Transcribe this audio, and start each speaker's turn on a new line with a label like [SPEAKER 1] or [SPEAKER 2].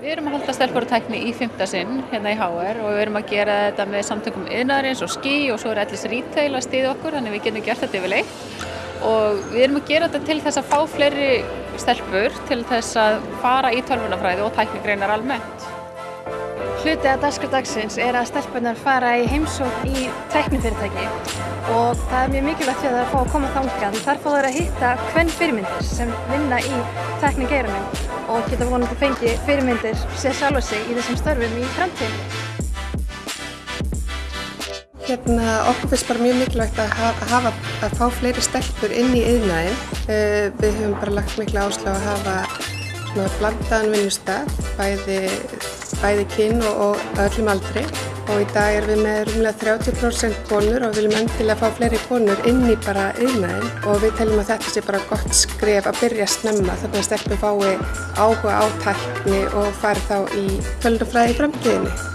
[SPEAKER 1] Við erum að halda stelpur og tækni í fymta sinn hérna í HR og við erum að gera þetta með samtökum yðnaðarins og skí og svo er allis retail að stiða okkur þannig við getum gert þetta yfir leitt og við erum að gera þetta til þess að fá fleiri stelpur til þess að fara í tölvunafræði og tæknigreinar almennt.
[SPEAKER 2] Hluti af dagskrá dagsins er að stelpunar fara í heimsók í tæknifyrirtæki og það er mjög mikilvægt fyrir það að fá að koma þangað. Þar fá það að hitta hvern fyrirmyndir sem vinna í tæknigeiranum og geta vonandi fengi fyrirmyndir sér sjálfa sig í þessum störfum í framtíðinu.
[SPEAKER 3] Hérna, okkur finnst bara mjög mikilvægt að hafa, að fá fleiri stelpur inn í yðnaðinn. Við höfum bara lagt miklu áslá að hafa svona blandaðan vinnustaf, bæði bæði kyn og, og öllum aldri og í dag erum við með rúmlega 30% konur og viljum endilega fá fleiri konur inn í bara yðnaðin og við teljum að þetta sé bara gott skref að byrja að snemma þannig að stelpur fái áhuga átækni og fari þá í tölunafræði í framtíðinni.